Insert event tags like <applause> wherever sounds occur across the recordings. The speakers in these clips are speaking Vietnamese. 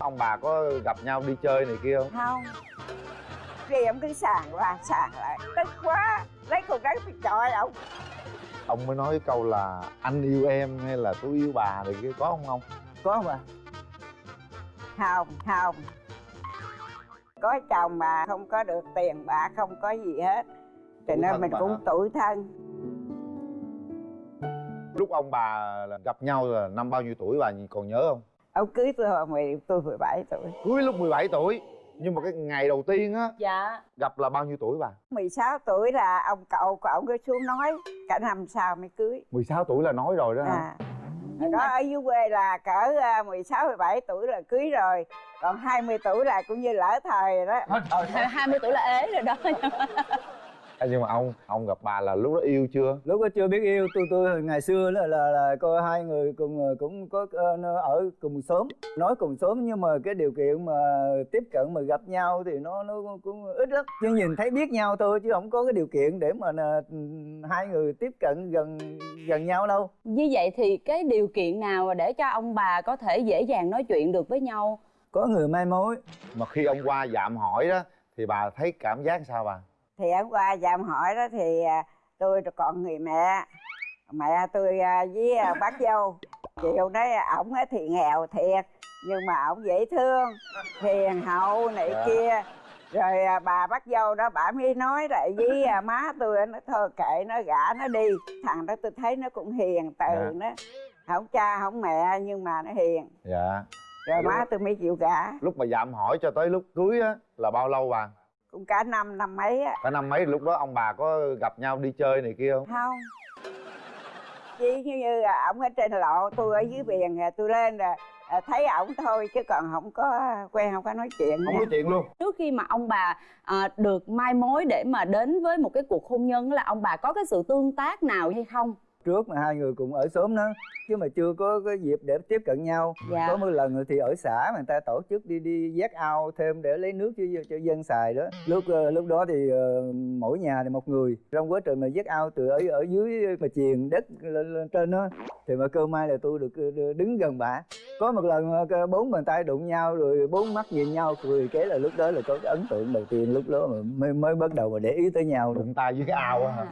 ông bà có gặp nhau đi chơi này kia không? Không. Đi ông cứ sàn qua sàn lại. Tức quá. Lấy con gái thì chọi ông. Ông mới nói cái câu là anh yêu em hay là tôi yêu bà này kia có không không có không bà không không. Có chồng mà không có được tiền bạc không có gì hết. Cho nên mình bà cũng tủi thân. Lúc ông bà gặp nhau là năm bao nhiêu tuổi bà còn nhớ không ông cưới tôi hồi mười tôi 17 tuổi. Cưới lúc 17 tuổi nhưng mà cái ngày đầu tiên á dạ. gặp là bao nhiêu tuổi bà? 16 tuổi là ông cậu của ông cứ xuống nói cả năm sau mới cưới. 16 tuổi là nói rồi đó hả? À. Hồi đó ở dưới quê là cỡ à, 16, 17 tuổi là cưới rồi Còn 20 tuổi là cũng như lỡ thời rồi đó. 20 tuổi là ế rồi đó À, nhưng mà ông ông gặp bà là lúc đó yêu chưa? Lúc đó chưa biết yêu. Tôi tôi ngày xưa là là, là coi hai người cùng cũng có ờ, ở cùng xóm nói cùng xóm nhưng mà cái điều kiện mà tiếp cận mà gặp nhau thì nó nó cũng ít lắm. Chứ nhìn thấy biết nhau thôi chứ không có cái điều kiện để mà là, hai người tiếp cận gần gần nhau đâu. Như vậy thì cái điều kiện nào để cho ông bà có thể dễ dàng nói chuyện được với nhau? Có người mai mối. Mà khi ông qua dạm hỏi đó thì bà thấy cảm giác sao bà Thì hôm qua dạm hỏi đó thì à, tôi còn người mẹ. Mẹ tôi à, với à, bác dâu. Chiều đấy ổng thì nghèo thiệt Nhưng mà ổng dễ thương Hiền hậu này Dạ. kia. Rồi bà bác dâu đó bà mới nói lại với má tôi nó thôi kệ nó gả nó đi. Thằng đó tôi thấy nó cũng hiền từ Dạ. nó không cha không mẹ nhưng mà nó hiền. Dạ. Rồi má tôi mới chịu gả. Lúc mà dạm hỏi cho tới lúc cưới á là bao lâu bà cũng cả năm năm mấy á. Cả năm mấy lúc đó ông bà có gặp nhau đi chơi này kia không? Không. Chỉ như như là ổng ở trên lộ tôi ở dưới biển tôi lên là à, thấy ổng thôi chứ còn không có quen không có nói chuyện không nha. nói chuyện luôn. Trước khi mà ông bà à, được mai mối để mà đến với một cái cuộc hôn nhân là ông bà có cái sự tương tác nào hay không trước mà hai người cùng ở xóm đó chứ mà chưa có cái dịp để tiếp cận nhau. Dạ. có một lần thì ở xã mà người ta tổ chức đi đi vét ao thêm để lấy nước cho cho dân xài đó. Lúc ờ, lúc đó thì ờ, mỗi nhà thì một người. Trong quá trình mà vét ao từ ở ở dưới mà truyền đất lên, lên trên đó thì mà cơ may là tôi được ờ, đứng gần bà có một lần bốn bàn tay đụng nhau rồi bốn mắt nhìn nhau cười cái là lúc đó là có cái ấn tượng đầu tiên lúc đó mà mới mới bắt đầu mà để ý tới nhau. Đụng tay dưới cái ao á hả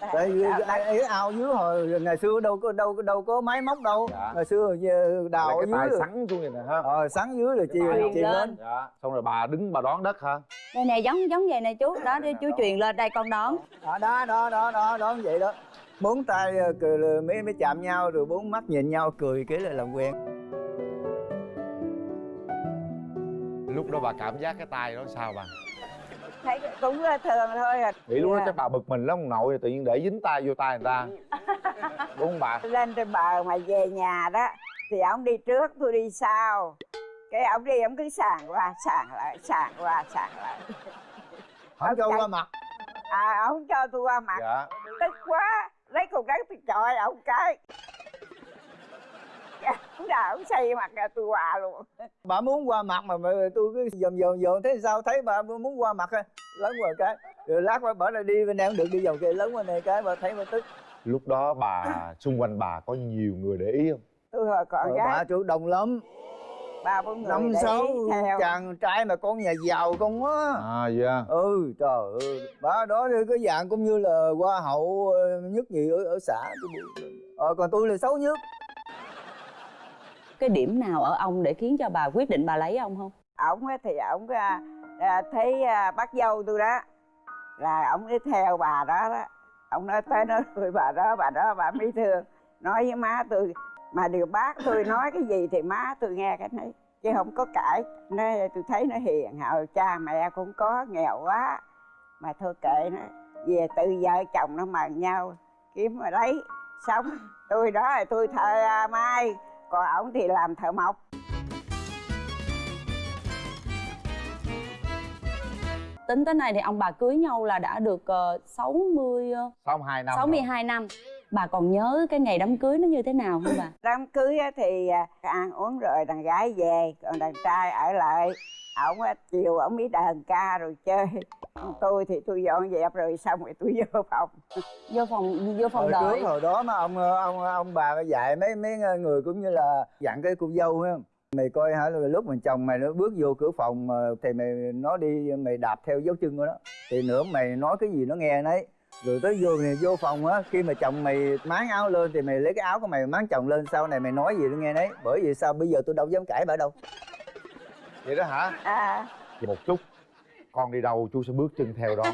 tại vì ấy ao dưới hồi ngày xưa đâu có đâu có đâu có máy móc đâu. Dạ. ngày xưa giờ đào ở cái dưới rồi. sắn xuống vậy nè ha. Ờ sắn dưới rồi chìm chìm lên. lên. Dạ. Xong rồi bà đứng bà đón đất hả đây nè giống giống vậy nè chú. Đó đi chú truyền lên đây con đón đó đó đó đó đó đó như vậy đó. Bốn tay ờ, cười mới mới chạm nhau rồi bốn mắt nhìn nhau cười cái là làm quen. Lúc đó bà cảm giác cái tay đó sao bà thấy cũng thường thôi à. Nghĩ lúc đó Dạ. chắc bà bực mình lắm ông nội tự nhiên để dính tay vô tay người ta. <laughs> Đúng không bà? Lên trên bờ mà về nhà đó thì ông đi trước tôi đi sau. Cái ông đi ông cứ sàn qua sàn lại sàn qua sàn lại. Không cho qua mặt. À ông cho tôi qua mặt. Dạ. Tức quá lấy con gái tôi chọi ông cái ông nào ông xây mặt ra tôi hòa luôn. Bà muốn qua mặt mà, mà tôi cứ dòm dòm dòm thế sao? Thấy bà muốn qua mặt lớn qua cái. Rồi lát qua bỏ ra đi bên không được đi vòng kia lớn qua này cái bà thấy bà tức. Lúc đó bà xung quanh bà có nhiều người để ý không? Tôi hồi còn gái. bà chủ động lắm. Ba bốn người năm sáu chàng trai mà con nhà giàu không á. À dạ. Ừ trời ơi. Bà đó cái dạng cũng như là hoa hậu ờ, nhất nhì ở ở xã ờ còn tôi là xấu nhất cái điểm nào ở ông để khiến cho bà quyết định bà lấy ông không? Ổng thì ổng à, à, thấy à, bác dâu tôi đó, là ổng đi theo bà đó đó. Ông nói tới nói <laughs> tôi bà đó bà đó bà mới thương. Nói với má tôi, mà điều bác tôi nói cái gì thì má tôi nghe cái này chứ không có cãi. Nói, tôi thấy nó hiền hậu cha mẹ cũng có, nghèo quá. Mà thôi kệ nó, về tự vợ chồng nó mà nhau, kiếm mà lấy. Sống, tôi đó là tôi thờ mai còn ổng thì làm thợ mộc. Tính tới nay thì ông bà cưới nhau là đã được uh, 60 uh, sáu hai năm 62 năm. Bà còn nhớ cái ngày đám cưới nó như thế nào không bà? Đám cưới á thì à, ăn uống rồi đàn gái về còn đàn trai ở lại. Ổng á, chiều ổng mới đờn ca rồi chơi Còn tôi thì tôi dọn dẹp rồi xong rồi tôi <laughs> vô phòng. Vô phòng vô phòng hồi đợi. trước hồi đó mà ông ông ông bà dạy mấy mấy người cũng như là dặn cái cô dâu ha mày coi hả lúc mình chồng mày nó bước vô cửa phòng mà thì mày nó đi mày đạp theo dấu chân của nó. Thì nữa mày nói cái gì nó nghe nấy. Rồi tới vô mày vô phòng á khi mà chồng mày máng áo lên thì mày lấy cái áo của mày máng chồng lên sau này mày nói gì nó nghe nấy. Bởi vì sao? Bây giờ tôi đâu dám cãi bà đâu. Vậy đó hả? À, một chút con đi đâu chú sẽ bước chân theo đó.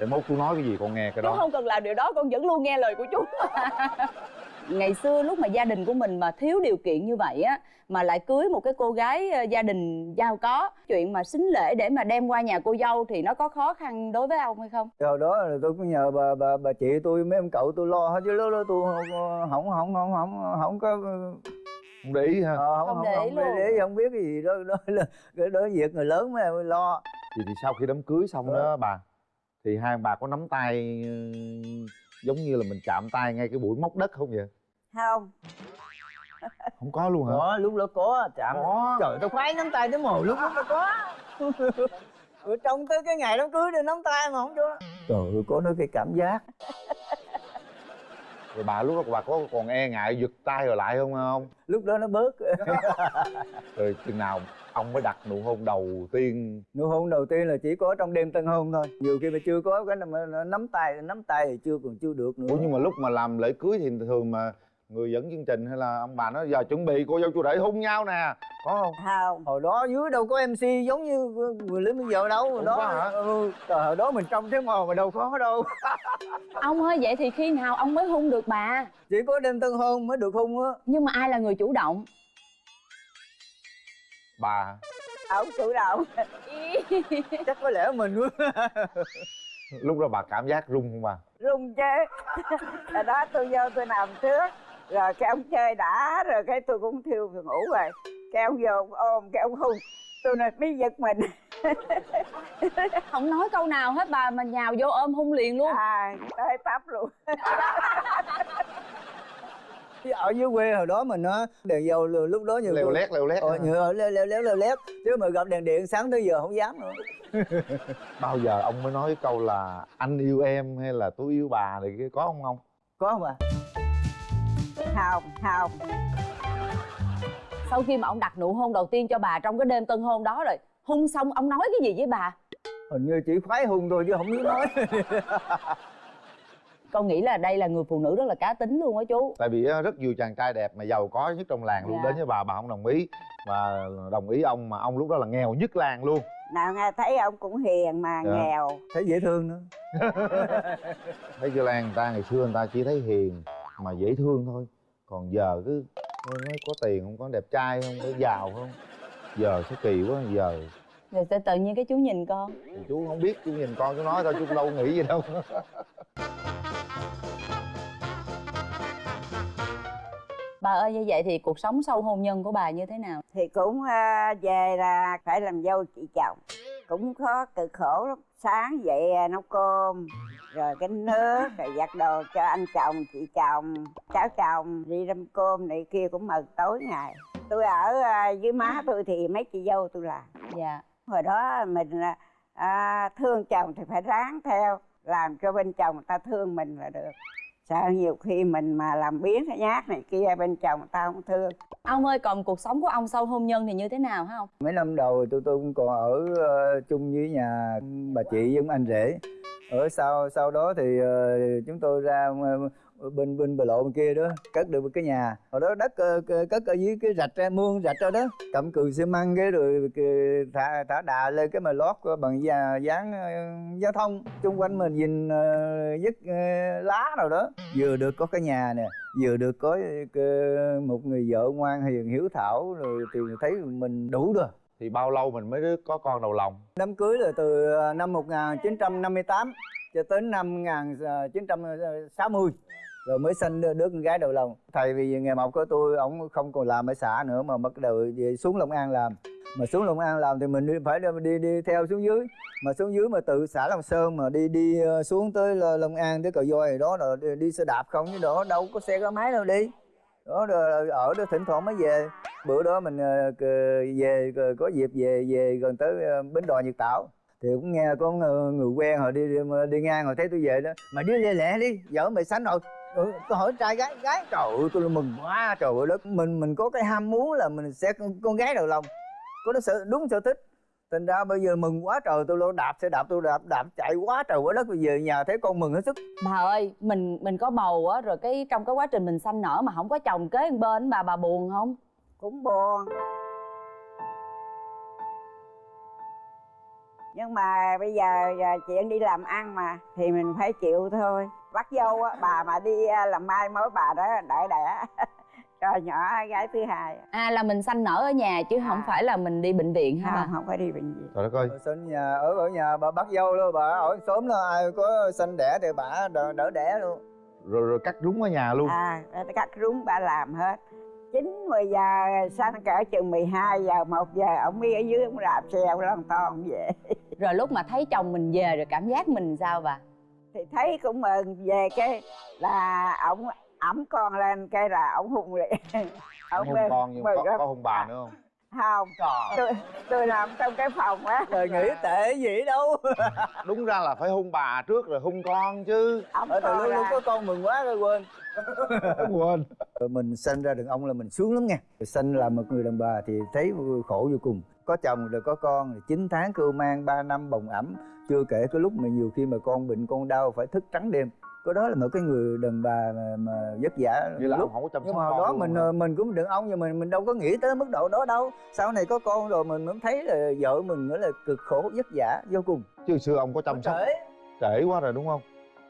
Để mốt chú nói cái gì con nghe cái chú đó không cần làm điều đó con vẫn luôn nghe lời của chú. Ngày xưa lúc mà gia đình của mình mà thiếu điều kiện như vậy á mà lại cưới một cái cô gái ờ, gia đình giàu có chuyện mà xính lễ để mà đem qua nhà cô dâu thì nó có khó khăn đối với ông hay không? Rồi đó là tôi cũng nhờ bà bà bà chị tôi mấy ông cậu tôi lo hết chứ lúc đó tôi không không không không không, không có không để ý ha. Ờ, không Không không để ý không, để, ý, không biết cái gì đó đó là cái đó việc người lớn mới lo. Thì, thì sau khi đám cưới xong Ờ. đó bà thì hai bà có nắm tay ừ, giống như là mình chạm tay ngay cái buổi móc đất không vậy? Không. Không có luôn hả? Đó lúc đó có chạm Có. trời tao khoái nắm tay tới mồ lúc đó có. <laughs> Rồi trông tới cái ngày đám cưới đi nắm tay mà không cho. Trời ơi có nói cái cảm giác rồi bà lúc đó bà có còn e ngại giật tay rồi lại không không? Lúc đó nó bớt. <laughs> Rồi chừng nào ông mới đặt nụ hôn đầu tiên? Nụ hôn đầu tiên là chỉ có trong đêm tân hôn thôi. Nhiều khi mà chưa có cái mà nắm tay nắm tay thì chưa còn chưa được nữa. Ủa nhưng mà lúc mà làm lễ cưới thì thường mà người dẫn chương trình hay là ông bà nói giờ chuẩn bị cô dâu chú rể hôn nhau nè. Có không? Không. Hồi đó dưới đâu có mc giống như người lính bây giờ đâu Ủa, đó. hả? ừ, trời hồi đó mình trông thế mò mà đâu có đâu. <laughs> Ông ơi vậy thì khi nào ông mới hung được bà? Chỉ có đêm tân hôn mới được hôn á. Nhưng mà ai là người chủ động? Bà ông chủ động. <laughs> Chắc có lẽ mình quá. Lúc đó bà cảm giác rung không bà? Rung chứ. <laughs> Đó tôi vô tôi nằm trước rồi cái ông chơi đã rồi cái tôi cũng thiêu tôi ngủ rồi. Cái ông vô ông ôm cái ông hung tôi nói biết giật mình. <laughs> Không nói câu nào hết bà mà nhào vô ôm hung liền luôn. À tới tấp luôn. <laughs> Chứ ở dưới quê hồi đó mình nó đèn dầu lúc đó nhiều leo lét leo lét ờ, nhiều leo leo leo leo lét. Chứ mà gặp đèn điện sáng tới giờ không dám nữa. <laughs> Bao giờ ông mới nói cái câu là anh yêu em hay là tôi yêu bà thì có không không? Có không à không không sau khi mà ông đặt nụ hôn đầu tiên cho bà trong cái đêm tân hôn đó rồi hung xong ông nói cái gì với bà? Hình như chỉ khoái hung thôi chứ không biết nói. <laughs> Con nghĩ là đây là người phụ nữ rất là cá tính luôn á chú. Tại vì rất nhiều chàng trai đẹp mà giàu có nhất trong làng luôn Dạ. đến với bà bà không đồng ý. Và đồng ý ông mà ông lúc đó là nghèo nhất làng luôn. Nào nghe thấy ông cũng hiền mà Dạ. nghèo. Thấy dễ thương nữa. <laughs> Thấy chưa lan người ta ngày xưa người ta chỉ thấy hiền mà dễ thương thôi còn giờ cứ nói có tiền không có đẹp trai không có giàu không? Giờ sẽ kỳ quá giờ rồi sẽ tự nhiên cái chú nhìn con? Thì chú không biết chú nhìn con chú nói thôi chú đâu nghĩ gì đâu. <laughs> Bà ơi như vậy thì cuộc sống sau hôn nhân của bà như thế nào? Thì cũng à, về là phải làm dâu chị chồng. Cũng có cực khổ lắm. Sáng dậy à, nấu cơm rồi canh nước rồi giặt đồ cho anh chồng chị chồng cháu chồng đi đâm cơm này kia cũng mừng tối ngày. Tôi ở à, dưới má tôi thì mấy chị dâu tôi làm. Dạ. Hồi đó mình à, à, thương chồng thì phải ráng theo làm cho bên chồng người ta thương mình là được. Sợ nhiều khi mình mà làm biến cái nhát này kia bên chồng người ta không thương. Ông ơi còn cuộc sống của ông sau hôn nhân thì như thế nào hả ông? Mấy năm đầu tôi tôi cũng còn ở ờ, chung với nhà bà chị với ông anh rể ở sau sau đó thì uh, chúng tôi ra ờ, bên bên bờ lộ bên kia đó cất được một cái nhà. Hồi đó đất uh, cất ở dưới cái rạch ra mương rạch ra đó. Cầm cừ xi măng cái rồi thả thả đà lên cái mà lót bằng da dán giao thông. Chung quanh mình nhìn dứt lá rồi đó. Vừa được có cái nhà nè vừa được có một người vợ ngoan hiền hiếu thảo rồi thì thấy mình đủ rồi thì bao lâu mình mới có con đầu lòng Đám cưới là từ ờ, năm 1958 cho tới năm 1960 rồi mới sinh đứa, con gái đầu lòng. Thầy vì nghề mộc của tôi ổng không còn làm ở xã nữa mà bắt đầu về xuống Long An làm. Mà xuống Long An làm thì mình đi, phải đi, đi đi theo xuống dưới. Mà xuống dưới mà từ xã Long Sơn mà đi đi ờ, xuống tới Long An tới cầu voi đó rồi đi, đi xe đạp không chứ đó đâu có xe có máy đâu đi. Đó rồi ở đó thỉnh thoảng mới về. Bữa đó mình ờ, về có dịp về về gần tới ờ, bến đò Nhật Tảo. Thì cũng nghe có người, quen họ đi, đi đi ngang họ thấy tôi về đó. Mà đi lẹ lẹ đi vợ mày sánh rồi. Ừ, tôi hỏi trai gái gái. Trời ơi tôi mừng quá trời ơi đất. Mình mình có cái ham muốn là mình sẽ con, con gái đầu lòng. Có nó sở đúng sở thích. Thành ra bây giờ mừng quá trời tôi lo đạp xe đạp tôi đạp đạp chạy quá trời quá đất. Bây giờ nhà thấy con mừng hết sức. Bà ơi mình mình có bầu á rồi cái trong cái quá trình mình sanh nở mà không có chồng kế bên bà bà buồn không? Cũng buồn. Nhưng mà bây giờ, giờ chuyện đi làm ăn mà thì mình phải chịu thôi. Bắt dâu á bà mà đi à, làm mai mối bà đó đợi đẻ. <laughs> Cho nhỏ gái thứ hai à là mình sanh nở ở nhà chứ không À. phải là mình đi bệnh viện hả không bà không có đi bệnh viện. Trời đất ơi. Ở sân nhà ở ở nhà bà bắt dâu luôn bà ở sớm đó ai có sanh đẻ thì bà đỡ, đỡ đẻ luôn. Rồi rồi cắt rúng ở nhà luôn. À cắt rúng bà làm hết chín mười giờ sanh cỡ chừng 12 giờ một giờ ông đi ở dưới ông đạp xe ông lon ton về. <laughs> Rồi lúc mà thấy chồng mình về rồi cảm giác mình sao bà? Thì thấy cũng mừng về cái là ổng ẩm con lên cái là ổng hùng liền. Không hung con nhưng mừng có, có hung bà nữa không không. Tôi tôi nằm trong cái phòng á. Trời nghĩ tệ gì đâu. <laughs> Đúng ra là phải hung bà trước rồi hung con chứ. Ổng ở từ lúc, lúc có con mừng quá rồi quên. Quên. Rồi mình sinh ra đàn ông là mình sướng lắm nha. Rồi sinh là một người đàn bà thì thấy khổ vô cùng. Có chồng rồi có con rồi 9 tháng cưu mang 3 năm bồng ẩm. Chưa kể cái lúc mà nhiều khi mà con bệnh con đau phải thức trắng đêm có đó là một cái người đàn bà mà, mà vất vả như là lúc. ông không có chăm nhưng mà đó mình hả? ờ, mình cũng đàn ông nhưng mình mình đâu có nghĩ tới mức độ đó đâu. Sau này có con rồi mình mới thấy là vợ mình nữa là cực khổ vất vả vô cùng. Chứ xưa ông có chăm sóc trễ quá rồi đúng không?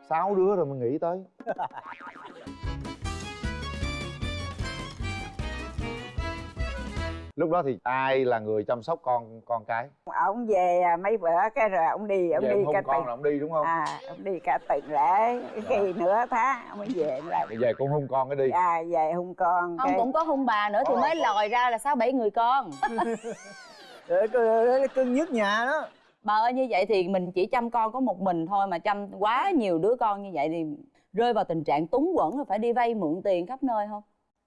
Sáu đứa rồi mình nghĩ tới <laughs> lúc đó thì ai là người chăm sóc con con cái? Ổng về à, mấy bữa cái rồi ổng đi ổng về đi ông cả con là ông đi đúng không? À ổng đi cả tuần lễ khi nửa tháng ổng mới về lại. Về con hung con cái đi. À về hung con ông cái. cũng có hung bà nữa thì Có, mới có. lòi ra là sáu bảy người con. <laughs> Cái cưng nhất nhà đó. Bà ơi như vậy thì mình chỉ chăm con có một mình thôi mà chăm quá nhiều đứa con như vậy thì rơi vào tình trạng túng quẫn rồi phải đi vay mượn tiền khắp nơi không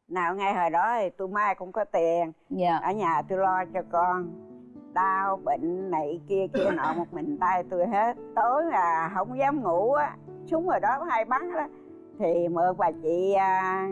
nào ngay hồi đó thì tôi mai cũng có tiền. Dạ. Ở nhà tôi lo cho con. Đau bệnh này kia kia nọ một mình tay tôi hết. Tối là không dám ngủ á súng rồi đó hay bắn đó. Thì mượn bà chị à,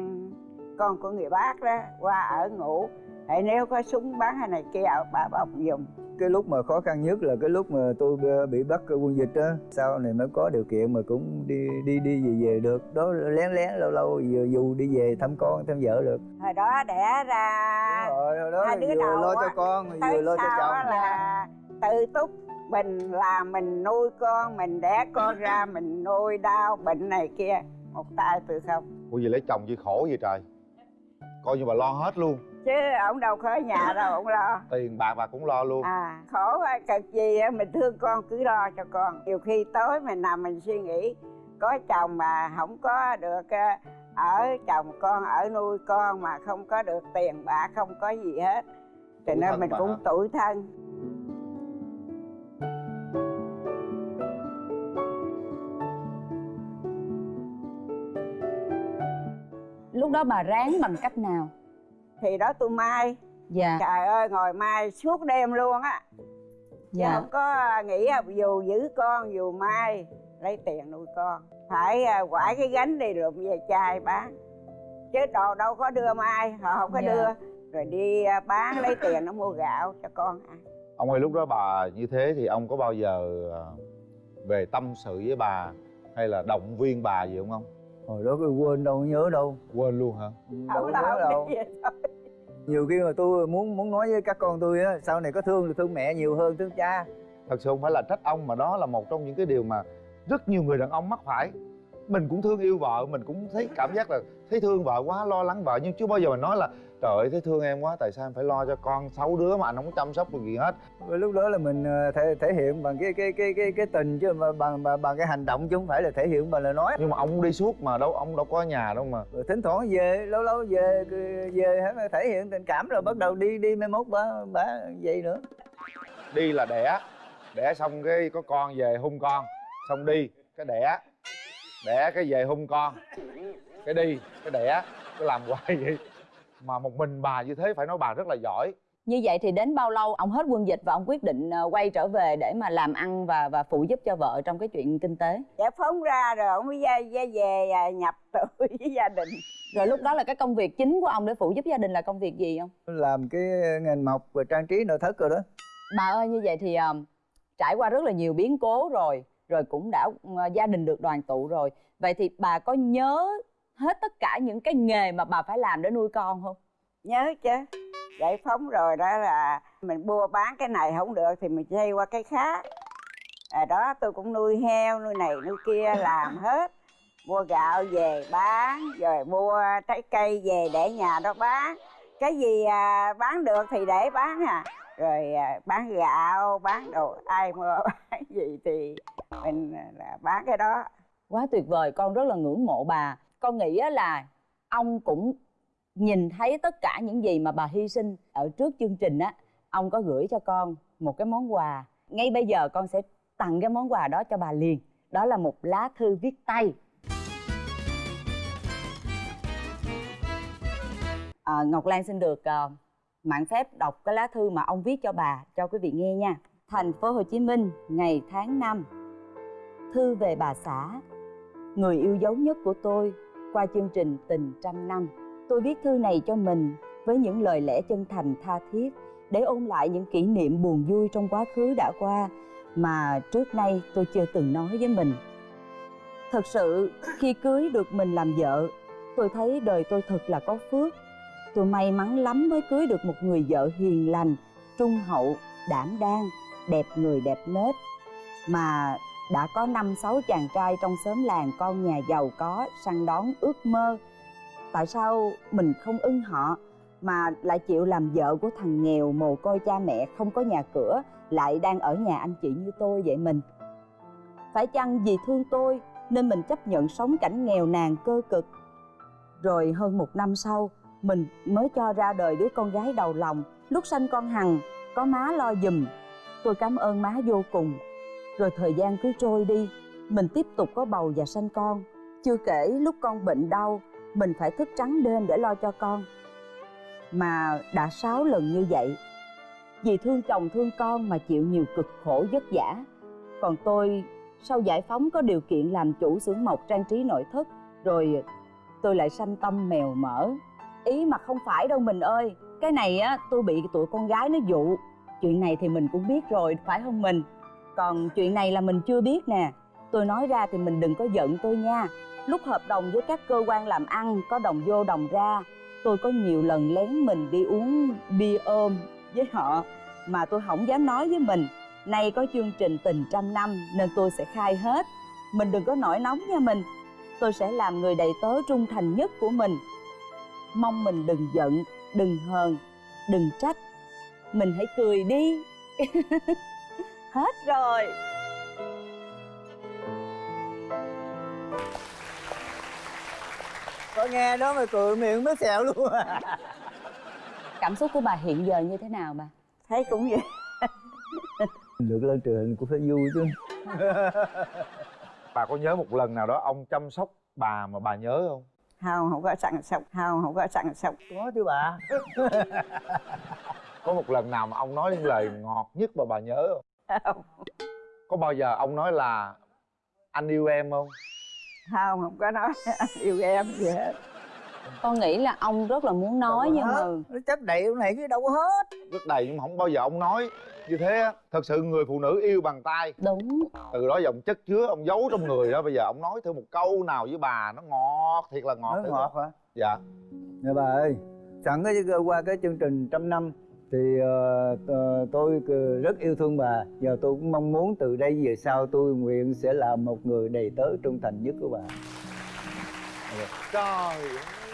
con của người bác đó qua ở ngủ. Tại nếu có súng bắn hay này kia bà bọc dùng cái lúc mà khó khăn nhất là cái lúc mà tôi bị bắt quân dịch á. Sau này mới có điều kiện mà cũng đi đi đi về về được. Đó lén lén lâu lâu vừa dù đi về thăm con thăm vợ được. Hồi đó đẻ ra Đúng rồi hồi đó hai đứa vừa đầu lo cho con vừa lo cho chồng. là tự túc mình làm mình nuôi con mình đẻ con ra <laughs> mình nuôi đau bệnh này kia. Một tay tôi không. Ủa gì lấy chồng gì khổ gì trời? Coi như bà lo hết luôn chứ ổng đâu có ở nhà đâu ổng lo. Tiền bạc bà cũng lo luôn. À khổ cực gì mình thương con cứ lo cho con. Nhiều khi tối mình nằm mình suy nghĩ có chồng mà không có được ở chồng con ở nuôi con mà không có được tiền bạc không có gì hết. Thì Tủi nên mình cũng hả? tủi thân. Lúc đó bà ráng bằng cách nào thì đó tôi mai. Dạ. Trời ơi ngồi mai suốt đêm luôn á. Chứ dạ. không có nghĩ là dù giữ con dù mai lấy tiền nuôi con phải à, quải cái gánh đi lụm về chai bán. Chứ đồ đâu có đưa mai họ không có Dạ. đưa. Rồi đi à, bán lấy tiền nó mua gạo cho con ăn. Ông ơi lúc đó bà như thế thì ông có bao giờ à, về tâm sự với bà hay là động viên bà gì không ông hồi đó tôi quên đâu nhớ đâu. Quên luôn hả? Đâu không có nhớ đâu. đâu nhiều khi mà tôi muốn muốn nói với các con tôi á sau này có thương thì thương mẹ nhiều hơn thương cha. Thật sự không phải là trách ông mà đó là một trong những cái điều mà rất nhiều người đàn ông mắc phải mình cũng thương yêu vợ mình cũng thấy cảm giác là thấy thương vợ quá lo lắng vợ. Nhưng chưa bao giờ mình nói là trời ơi thấy thương em quá tại sao em phải lo cho con sáu đứa mà anh không có chăm sóc được gì hết? Lúc đó là mình ờ, thể thể hiện bằng cái cái cái cái cái tình chứ mà bằng bằng, bằng cái hành động chứ không phải là thể hiện bằng lời nói. Nhưng mà ông đi suốt mà đâu ông đâu có ở nhà đâu mà. Rồi thỉnh thoảng về lâu lâu về về thể hiện tình cảm rồi bắt đầu đi đi mai mốt bả bả vậy nữa. Đi là đẻ đẻ xong cái có con về hung con xong đi cái đẻ đẻ cái về hung con. Cái đi cái đẻ cái làm <laughs> hoài vậy. Mà một mình bà như thế phải nói bà rất là giỏi. Như vậy thì đến bao lâu ông hết quân dịch và ông quyết định ờ, quay trở về để mà làm ăn và và phụ giúp cho vợ trong cái chuyện kinh tế? Giải phóng ra rồi ông mới ra, ra về à, nhập <laughs> tù với gia đình. Rồi lúc đó là cái công việc chính của ông để phụ giúp gia đình là công việc gì không? Làm cái ngành mộc và trang trí nội thất rồi đó. Bà ơi như vậy thì ờ, trải qua rất là nhiều biến cố rồi rồi cũng đã ờ, gia đình được đoàn tụ rồi. Vậy thì bà có nhớ hết tất cả những cái nghề mà bà phải làm để nuôi con không? Nhớ chứ. Giải phóng rồi đó là mình mua bán cái này không được thì mình xây qua cái khác. À đó tôi cũng nuôi heo nuôi này nuôi kia làm hết. Mua gạo về bán rồi mua trái cây về để nhà đó bán. Cái gì à, bán được thì để bán à. Rồi à, bán gạo bán đồ ai mua <laughs> bán gì thì mình là bán cái đó. Quá tuyệt vời con rất là ngưỡng mộ bà. Con nghĩ là ông cũng nhìn thấy tất cả những gì mà bà hy sinh ở trước chương trình á. Ông có gửi cho con một cái món quà. Ngay bây giờ con sẽ tặng cái món quà đó cho bà liền. Đó là một lá thư viết tay. À, ngọc lan xin được uh, mạng phép đọc cái lá thư mà ông viết cho bà cho quý vị nghe nha. Thành phố hồ chí minh ngày tháng năm thư về bà xã. Người yêu dấu nhất của tôi qua chương trình tình trăm năm. Tôi viết thư này cho mình với những lời lẽ chân thành tha thiết để ôn lại những kỷ niệm buồn vui trong quá khứ đã qua mà trước nay tôi chưa từng nói với mình. Thật sự, khi cưới được mình làm vợ, tôi thấy đời tôi thật là có phước. Tôi may mắn lắm mới cưới được một người vợ hiền lành, trung hậu, đảm đang, đẹp người đẹp nết. Mà đã có năm, sáu chàng trai trong xóm làng con nhà giàu có săn đón ước mơ. Tại sao mình không ưng họ mà lại chịu làm vợ của thằng nghèo mồ côi cha mẹ không có nhà cửa, lại đang ở nhà anh chị như tôi vậy mình? Phải chăng vì thương tôi nên mình chấp nhận sống cảnh nghèo nàn cơ cực? Rồi hơn một năm sau, mình mới cho ra đời đứa con gái đầu lòng. Lúc sanh con hằng, có má lo giùm tôi cảm ơn má vô cùng rồi thời gian cứ trôi đi, mình tiếp tục có bầu và sanh con. Chưa kể lúc con bệnh đau, mình phải thức trắng đêm để lo cho con. Mà đã sáu lần như vậy, vì thương chồng thương con mà chịu nhiều cực khổ vất vả. Còn tôi, sau giải phóng có điều kiện làm chủ xưởng mộc trang trí nội thất, rồi tôi lại sanh tâm mèo mỡ. Ý mà không phải đâu mình ơi, cái này á, tôi bị tụi con gái nó dụ. Chuyện này thì mình cũng biết rồi, phải không mình? Còn chuyện này là mình chưa biết nè. Tôi nói ra thì mình đừng có giận tôi nha. Lúc hợp đồng với các cơ quan làm ăn, có đồng vô đồng ra, tôi có nhiều lần lén mình đi uống bia ôm với họ, mà tôi không dám nói với mình. Nay có chương trình tình trăm năm nên tôi sẽ khai hết. Mình đừng có nổi nóng nha mình. Tôi sẽ làm người đầy tớ trung thành nhất của mình. Mong mình đừng giận, đừng hờn, đừng trách. Mình hãy cười đi. <laughs> hết rồi. Có nghe đó mà cười miệng mới xẹo luôn à. Cảm xúc của bà hiện giờ như thế nào bà? Thấy cũng vậy. Được lên truyền hình cũng phải vui chứ. Bà có nhớ một lần nào đó ông chăm sóc bà mà bà nhớ không? Không không có sẵn sóc không không có sẵn sóc có chứ bà. <laughs> Có một lần nào mà ông nói những lời ngọt nhất mà bà nhớ không không? Có bao giờ ông nói là anh yêu em không? Không không có nói <laughs> anh yêu em gì hết. Con nghĩ là ông rất là muốn nói nhưng mà nó chấp đầy cái này cái đâu có hết. Rất đầy nhưng mà không bao giờ ông nói như thế á. Thật sự người phụ nữ yêu bằng tay. Đúng. Từ đó dòng chất chứa ông giấu trong người đó. Bây giờ ông nói thử một câu nào với bà nó ngọt thiệt là ngọt nói thử ngọt hả? Dạ. Nè bà ơi sẵn cái qua cái chương trình trăm năm thì uh, tôi rất yêu thương bà. Giờ tôi cũng mong muốn từ đây về sau tôi nguyện sẽ là một người đầy tớ trung thành nhất của bà. Trời ơi.